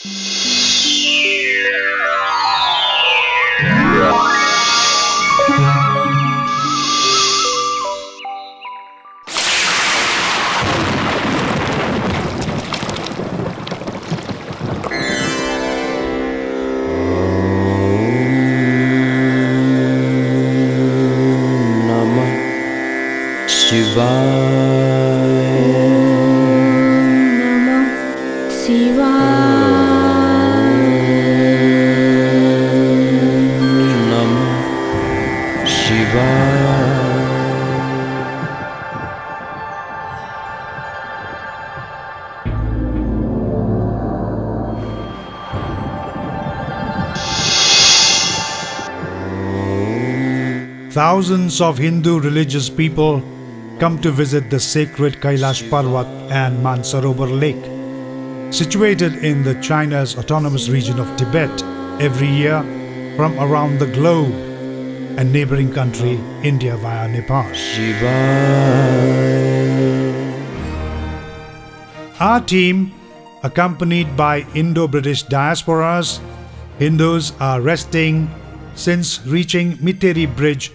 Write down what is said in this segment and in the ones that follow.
Namah Shivaya. Thousands of Hindu religious people come to visit the sacred Kailash Parvat and Mansarovar Lake, situated in the China's autonomous region of Tibet every year from around the globe and neighboring country India via Nepal. Our team, accompanied by Indo-British diasporas, Hindus are resting since reaching Miteri Bridge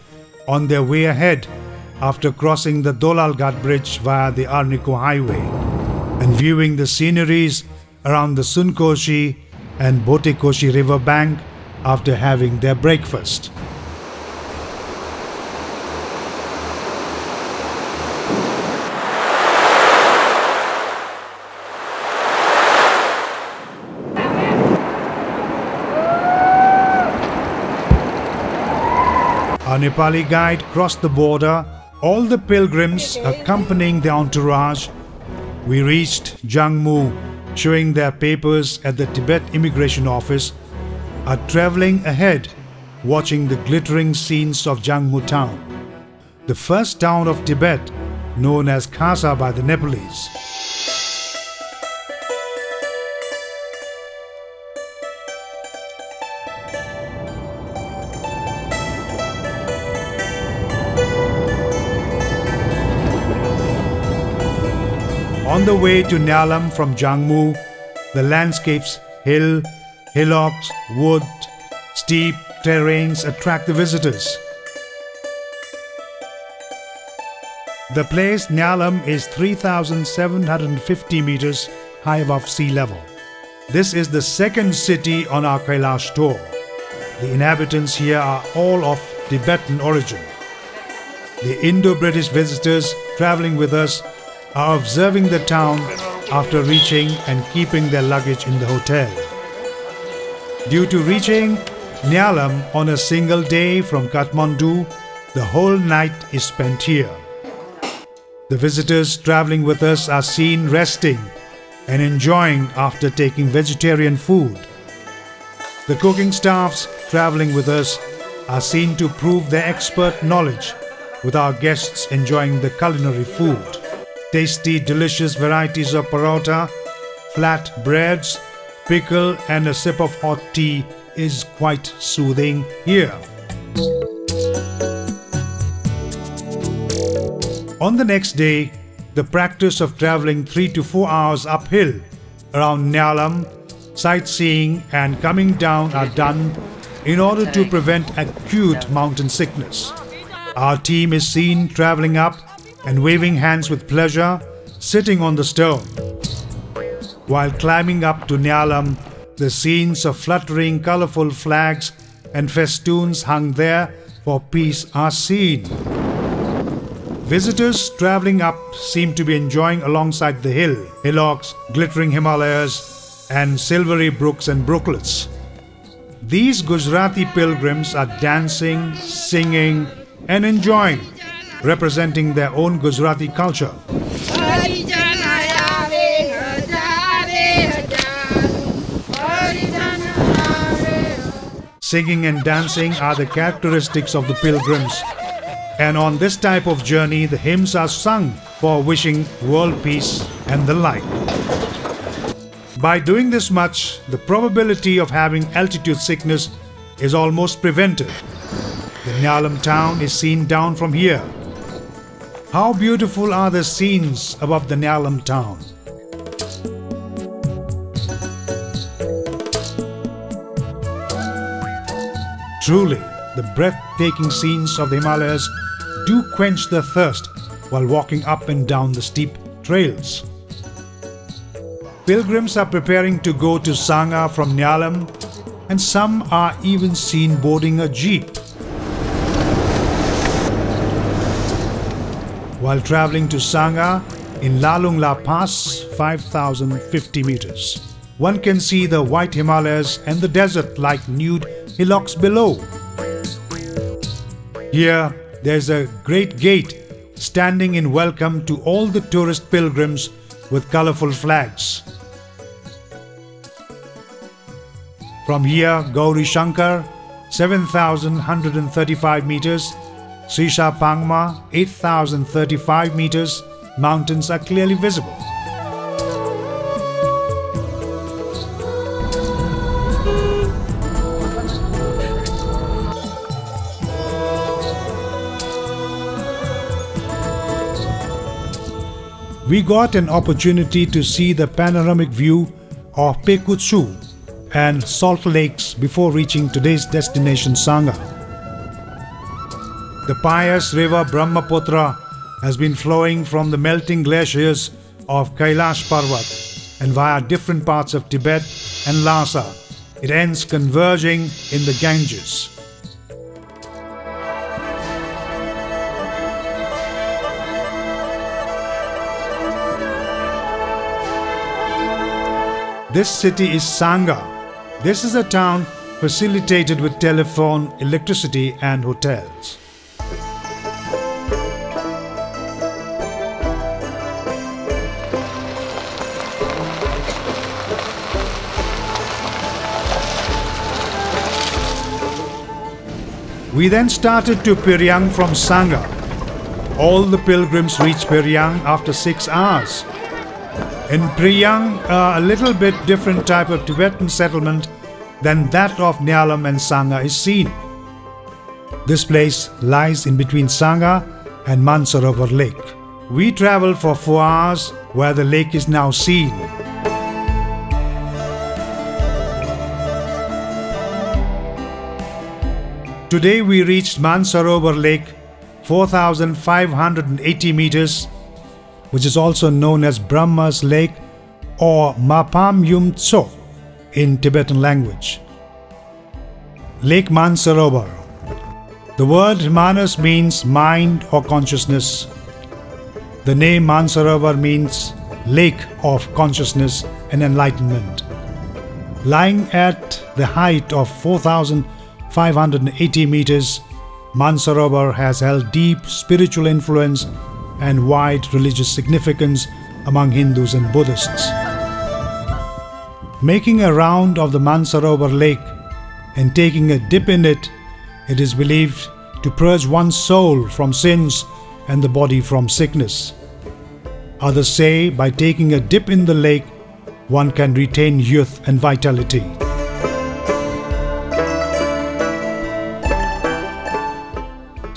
on their way ahead after crossing the Dolalghat Bridge via the Arniko Highway and viewing the sceneries around the Sunkoshi and Botekoshi river bank after having their breakfast. Our Nepali guide crossed the border. All the pilgrims accompanying the entourage. We reached Jangmu, showing their papers at the Tibet Immigration Office, are traveling ahead, watching the glittering scenes of Jangmu town, the first town of Tibet, known as Khasa by the Nepalese. On the way to Nyalam from Jangmu, the landscapes, hill, hillocks, wood, steep terrains attract the visitors. The place Nyalam is 3,750 meters high above sea level. This is the second city on our Kailash tour. The inhabitants here are all of Tibetan origin. The Indo-British visitors traveling with us are observing the town after reaching and keeping their luggage in the hotel. Due to reaching Nyalam on a single day from Kathmandu, the whole night is spent here. The visitors traveling with us are seen resting and enjoying after taking vegetarian food. The cooking staffs traveling with us are seen to prove their expert knowledge with our guests enjoying the culinary food. Tasty, delicious varieties of parota, flat breads, pickle, and a sip of hot tea is quite soothing here. On the next day, the practice of traveling 3 to 4 hours uphill around Nyalam, sightseeing and coming down are done in order to prevent acute mountain sickness. Our team is seen traveling up and waving hands with pleasure, sitting on the stone. While climbing up to Nyalam, the scenes of fluttering colorful flags and festoons hung there for peace are seen. Visitors traveling up seem to be enjoying alongside the hill, hillocks, glittering Himalayas, and silvery brooks and brooklets. These Gujarati pilgrims are dancing, singing, and enjoying, representing their own Gujarati culture. Singing and dancing are the characteristics of the pilgrims. And on this type of journey, the hymns are sung for wishing world peace and the like. By doing this much, the probability of having altitude sickness is almost prevented. The Nyalam town is seen down from here. How beautiful are the scenes above the Nyalam town. Truly, the breathtaking scenes of the Himalayas do quench the thirst while walking up and down the steep trails. Pilgrims are preparing to go to Sangha from Nyalam and some are even seen boarding a jeep While traveling to Sangha in Lalung La Pass, 5050 meters, one can see the white Himalayas and the desert like nude hillocks below. Here, there's a great gate standing in welcome to all the tourist pilgrims with colorful flags. From here, Gauri Shankar, 7,135 meters, Shisha Pangma, 8,035 meters, mountains are clearly visible. We got an opportunity to see the panoramic view of Pekutsu, and Salt Lakes before reaching today's destination Sangha. The pious river Brahmaputra has been flowing from the melting glaciers of Kailash Parvat and via different parts of Tibet and Lhasa. It ends converging in the Ganges. This city is Sangha, this is a town facilitated with telephone, electricity and hotels. We then started to Peryang from Sangha. All the pilgrims reached Peryang after six hours. In Peryang, uh, a little bit different type of Tibetan settlement than that of Nyalam and Sangha is seen. This place lies in between Sangha and Mansarovar Lake. We traveled for four hours where the lake is now seen. Today we reached Mansarovar Lake, 4,580 meters, which is also known as Brahma's Lake or Mapam Yum Tso in Tibetan language. Lake Mansarovar. The word Manas means mind or consciousness. The name Mansarovar means lake of consciousness and enlightenment. Lying at the height of 4,580 meters, Mansarovar has held deep spiritual influence and wide religious significance among Hindus and Buddhists. Making a round of the Mansarovar lake and taking a dip in it, it is believed to purge one's soul from sins and the body from sickness. Others say by taking a dip in the lake, one can retain youth and vitality.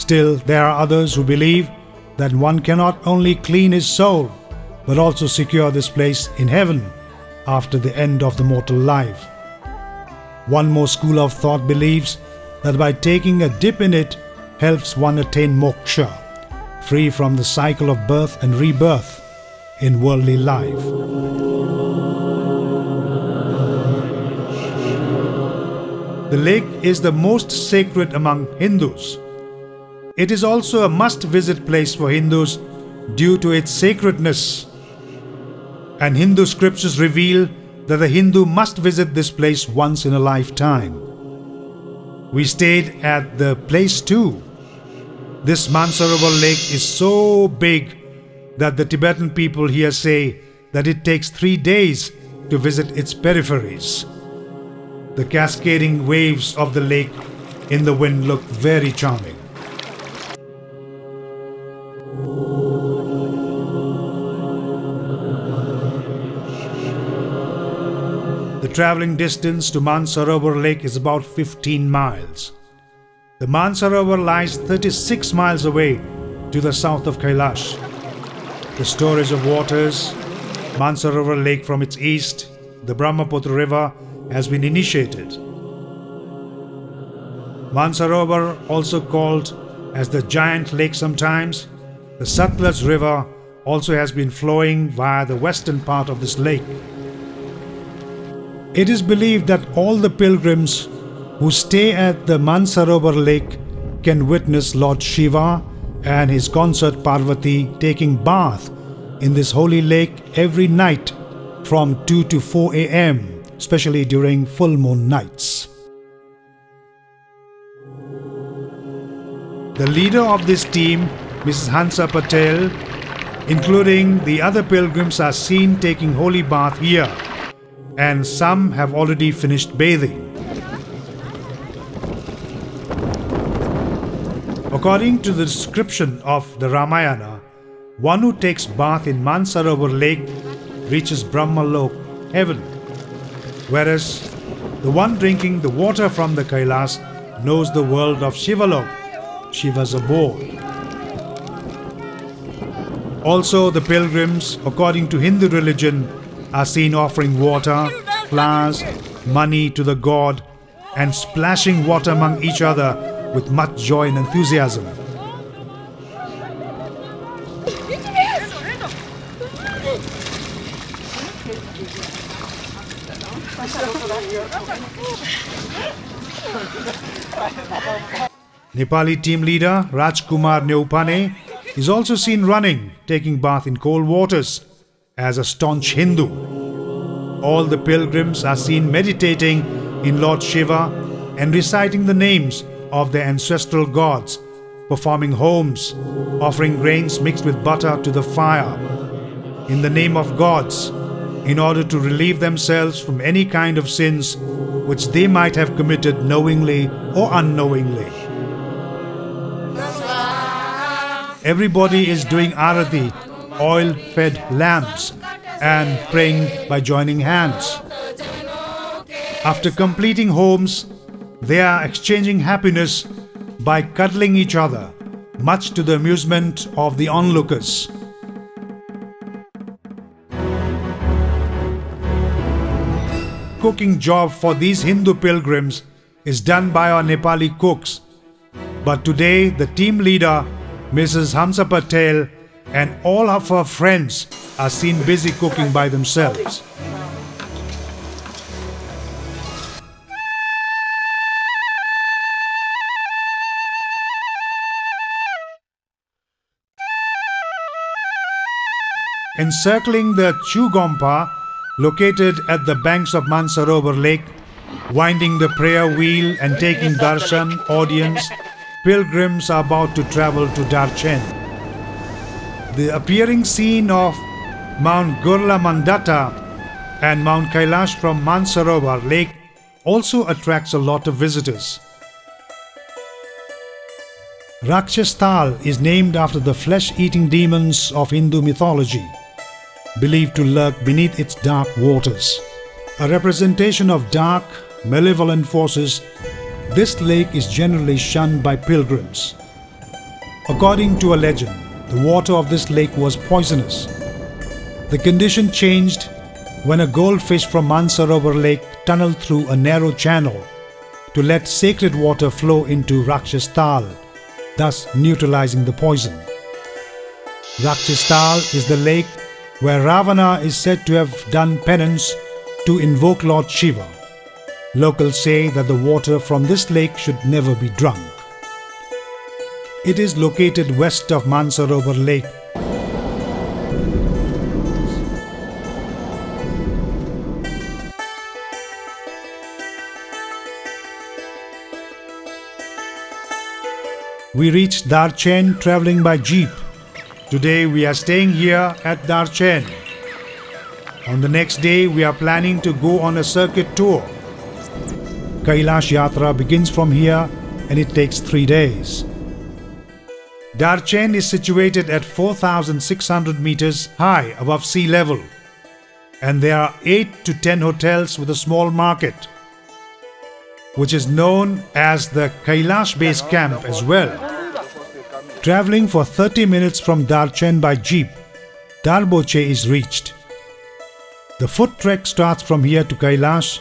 Still, there are others who believe that one cannot only clean his soul, but also secure this place in heaven after the end of the mortal life. One more school of thought believes that by taking a dip in it helps one attain moksha, free from the cycle of birth and rebirth in worldly life. The lake is the most sacred among Hindus. It is also a must visit place for Hindus due to its sacredness and Hindu scriptures reveal that the Hindu must visit this place once in a lifetime. We stayed at the place too. This Mansarovar lake is so big that the Tibetan people here say that it takes three days to visit its peripheries. The cascading waves of the lake in the wind look very charming. Traveling distance to Mansarovar Lake is about 15 miles. The Mansarovar lies 36 miles away to the south of Kailash. The storage of waters, Mansarovar Lake from its east, the Brahmaputra River has been initiated. Mansarovar, also called as the giant lake sometimes, the Satluj river also has been flowing via the western part of this lake. It is believed that all the pilgrims who stay at the Mansarovar lake can witness Lord Shiva and his consort Parvati taking bath in this holy lake every night from 2 to 4 am, especially during full moon nights. The leader of this team, Mrs. Hansa Patel, including the other pilgrims, are seen taking holy bath here, and some have already finished bathing. According to the description of the Ramayana, one who takes bath in Mansarovar lake reaches Brahmalok, heaven, whereas the one drinking the water from the Kailas knows the world of Shivalok, Shiva's abode. Also, the pilgrims, according to Hindu religion, are seen offering water, flowers, money to the god and splashing water among each other with much joy and enthusiasm. Nepali team leader Rajkumar Neupane is also seen running, taking bath in cold waters as a staunch Hindu. All the pilgrims are seen meditating in Lord Shiva and reciting the names of their ancestral gods, performing homes, offering grains mixed with butter to the fire in the name of gods in order to relieve themselves from any kind of sins which they might have committed knowingly or unknowingly. Everybody is doing arati, oil fed lamps, and praying by joining hands. After completing homes, they are exchanging happiness by cuddling each other, much to the amusement of the onlookers. Cooking job for these Hindu pilgrims is done by our Nepali cooks. But today, the team leader, Mrs. Hansa Patel, and all of her friends are seen busy cooking by themselves. Encircling the Chugompa, located at the banks of Mansarovar Lake, winding the prayer wheel and taking darshan audience, pilgrims are about to travel to Darchen. The appearing scene of Mount Gurla Mandhata and Mount Kailash from Mansarovar Lake also attracts a lot of visitors. Rakshastal is named after the flesh-eating demons of Hindu mythology believed to lurk beneath its dark waters. A representation of dark, malevolent forces, this lake is generally shunned by pilgrims. According to a legend, the water of this lake was poisonous. The condition changed when a goldfish from Mansarovar lake tunneled through a narrow channel to let sacred water flow into Rakshastal, thus neutralizing the poison. Rakshastal is the lake where Ravana is said to have done penance to invoke Lord Shiva. Locals say that the water from this lake should never be drunk. It is located west of Mansarovar Lake. We reached Darchen traveling by jeep. Today we are staying here at Darchen. On the next day we are planning to go on a circuit tour. Kailash Yatra begins from here and it takes three days. Darchen is situated at 4,600 meters high above sea level and there are 8 to 10 hotels with a small market which is known as the Kailash Base Camp as well. Traveling for 30 minutes from Darchen by jeep, Darboche is reached. The foot trek starts from here to Kailash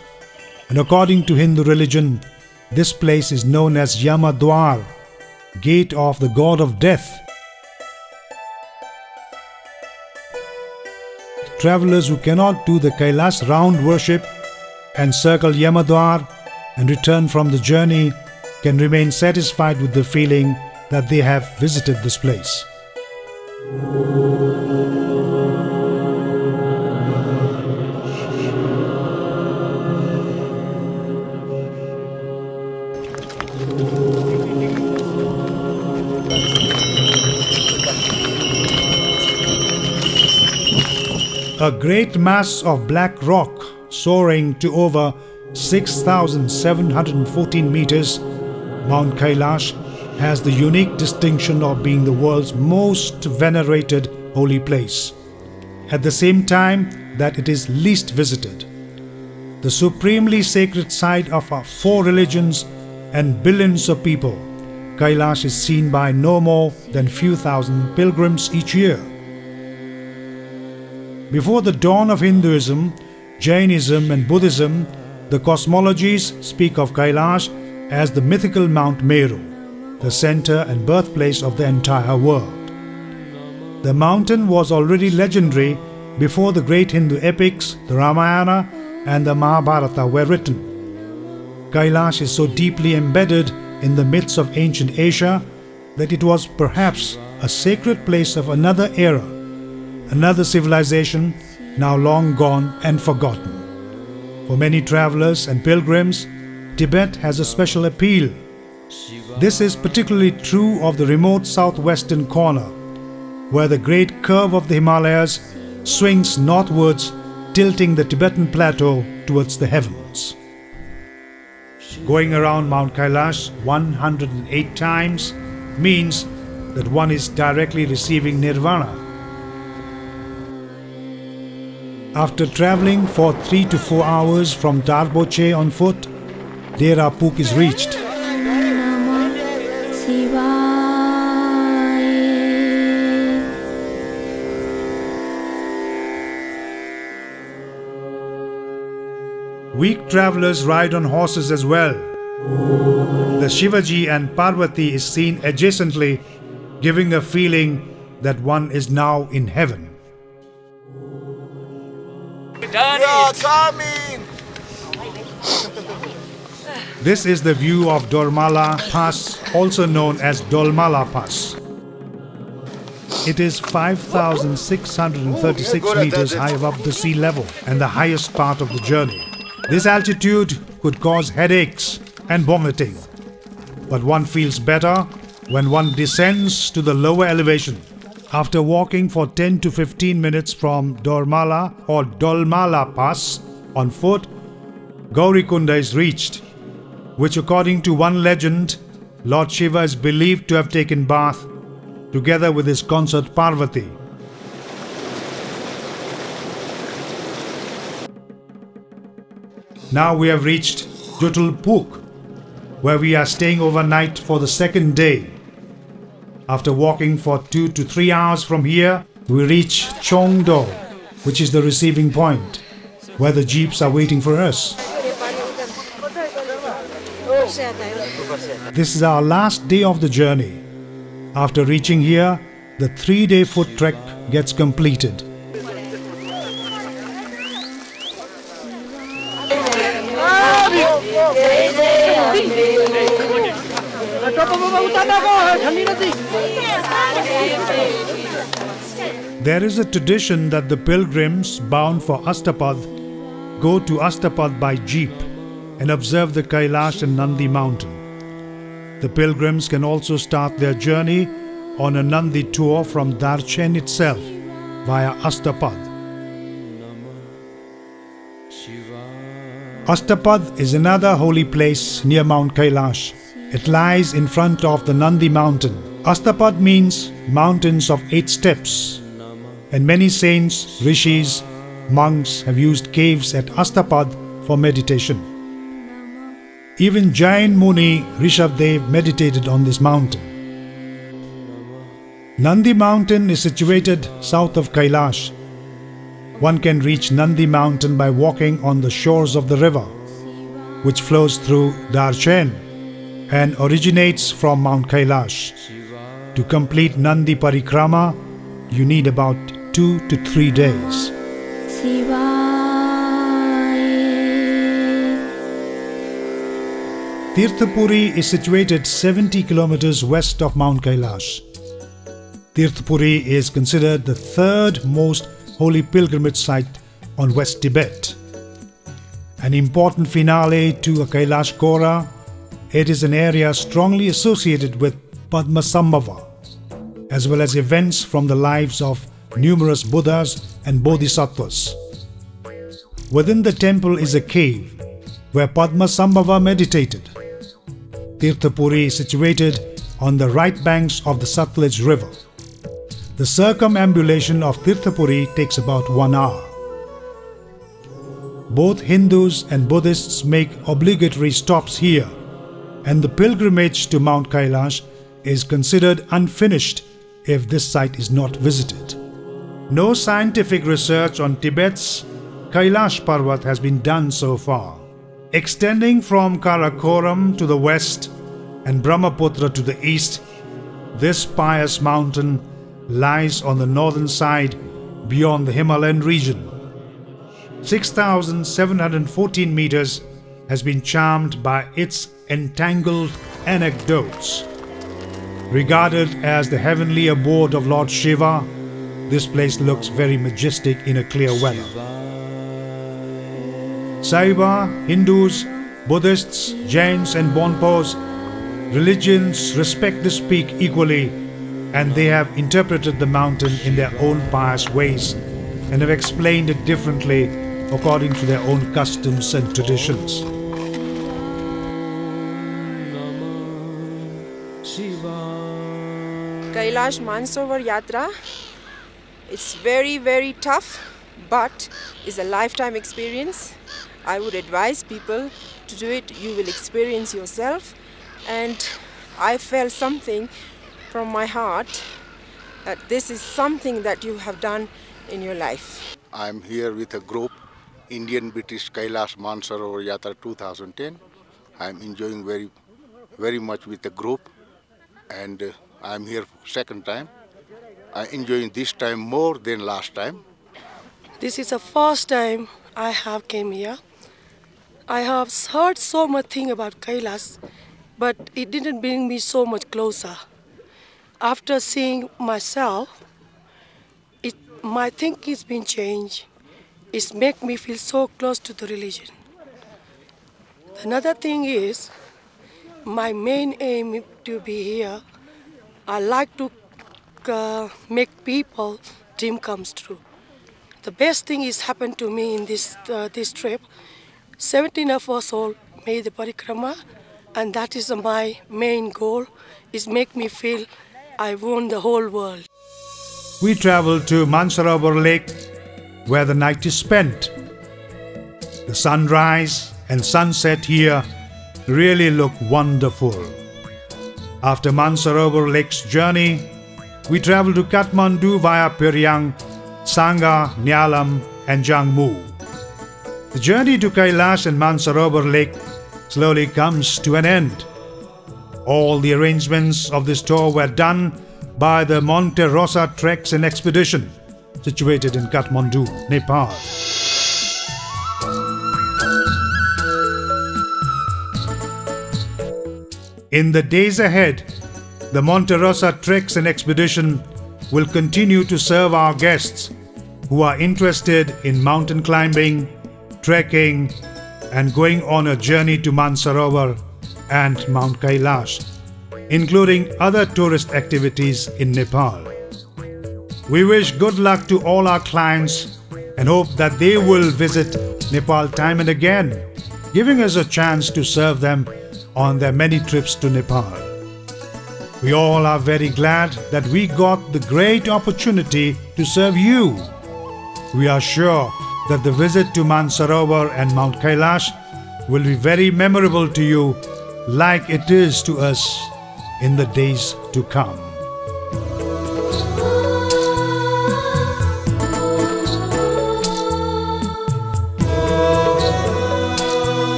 and according to Hindu religion, This place is known as Yamadwar, gate of the god of death. Travelers who cannot do the Kailash round worship and circle Yamadwar and return from the journey can remain satisfied with the feeling that they have visited this place. A great mass of black rock soaring to over 6,714 meters, Mount Kailash has the unique distinction of being the world's most venerated holy place, at the same time that it is least visited. The supremely sacred site of our four religions and billions of people, Kailash is seen by no more than few thousand pilgrims each year. Before the dawn of Hinduism, Jainism and Buddhism, the cosmologies speak of Kailash as the mythical Mount Meru, the center and birthplace of the entire world. The mountain was already legendary before the great Hindu epics, the Ramayana and the Mahabharata were written. Kailash is so deeply embedded in the myths of ancient Asia that it was perhaps a sacred place of another era another civilization now long gone and forgotten. For many travelers and pilgrims, Tibet has a special appeal. This is particularly true of the remote southwestern corner, where the great curve of the Himalayas swings northwards, tilting the Tibetan plateau towards the heavens. Going around Mount Kailash 108 times means that one is directly receiving nirvana After traveling for 3 to 4 hours from Darboche on foot, Dera Puk is reached. Weak travelers ride on horses as well. The Shivaji and Parvati is seen adjacently, giving a feeling that one is now in heaven done You're it. coming! This is the view of Dormala Pass, also known as Dolmala Pass. It is 5,636 meters high above the sea level and the highest part of the journey. This altitude could cause headaches and vomiting, but one feels better when one descends to the lower elevation. After walking for 10 to 15 minutes from Dormala or Dolmala Pass on foot, Gaurikunda is reached, which according to one legend, Lord Shiva is believed to have taken bath together with his consort Parvati. Now we have reached Jutulpuk, where we are staying overnight for the second day. After walking for two to three hours from here, we reach Chongdo, which is the receiving point, where the jeeps are waiting for us. This is our last day of the journey. After reaching here, the three-day foot trek gets completed. There is a tradition that the pilgrims bound for Astapad go to Astapad by jeep and observe the Kailash and Nandi mountain. The pilgrims can also start their journey on a Nandi tour from Darchen itself via Astapad. Astapad is another holy place near Mount Kailash. It lies in front of the Nandi mountain. Astapad means mountains of eight steps and many saints, rishis, monks have used caves at Astapad for meditation. Even Jain Muni Rishabdev meditated on this mountain. Nandi mountain is situated south of Kailash. One can reach Nandi mountain by walking on the shores of the river. which flows through Darchen and originates from Mount Kailash. To complete Nandi Parikrama, you need about two to three days. Tirthapuri is situated 70 kilometers west of Mount Kailash. Tirthapuri is considered the third most holy pilgrimage site on West Tibet. An important finale to a Kailash Kora, it is an area strongly associated with Padmasambhava, as well as events from the lives of numerous Buddhas and Bodhisattvas. Within the temple is a cave where Padmasambhava meditated. Tirthapuri is situated on the right banks of the Satluj River. The circumambulation of Tirthapuri takes about one hour. Both Hindus and Buddhists make obligatory stops here, and the pilgrimage to Mount Kailash is considered unfinished if this site is not visited. No scientific research on Tibet's Kailash Parvat has been done so far. Extending from Karakoram to the west and Brahmaputra to the east, this pious mountain lies on the northern side beyond the Himalayan region. 6,714 meters has been charmed by its entangled anecdotes. Regarded as the heavenly abode of Lord Shiva, this place looks very majestic in a clear weather. Saiva, Hindus, Buddhists, Jains, and Bonpos, religions respect this peak equally, and they have interpreted the mountain in their own pious ways and have explained it differently according to their own customs and traditions. Kailash Mansarovar Yatra. It's very, very tough, but it's a lifetime experience. I would advise people to do it. You will experience yourself. And I felt something from my heart that this is something that you have done in your life. I'm here with a group, Indian British Kailash Mansarovar Yatra 2010. I'm enjoying very, very much with the group, and uh, I'm here second time. I'm enjoying this time more than last time. This is the first time I have came here. I have heard so much thing about Kailas, but it didn't bring me so much closer. After seeing myself, it, my thinking's been changed. It's make me feel so close to the religion. Another thing is, my main aim to be here, I like to uh, make people dream comes true. The best thing is happened to me in this uh, this trip 17 of us all made the parikrama and that is my main goal is make me feel I won the whole world. We travel to Mansarovar Lake where the night is spent. The sunrise and sunset here really look wonderful. After Mansarovar Lake's journey, we travel to Kathmandu via Pyiryang, Sangha, Nyalam and Jangmu. The journey to Kailash and Mansarovar Lake slowly comes to an end. All the arrangements of this tour were done by the Monte Rosa Treks and Expedition, situated in Kathmandu, Nepal. In the days ahead, the Monte Rosa Treks and Expedition will continue to serve our guests who are interested in mountain climbing, trekking, and going on a journey to Mansarovar and Mount Kailash, including other tourist activities in Nepal. We wish good luck to all our clients and hope that they will visit Nepal time and again, giving us a chance to serve them on their many trips to Nepal. We all are very glad that we got the great opportunity to serve you. We are sure that the visit to Mansarovar and Mount Kailash will be very memorable to you like it is to us in the days to come.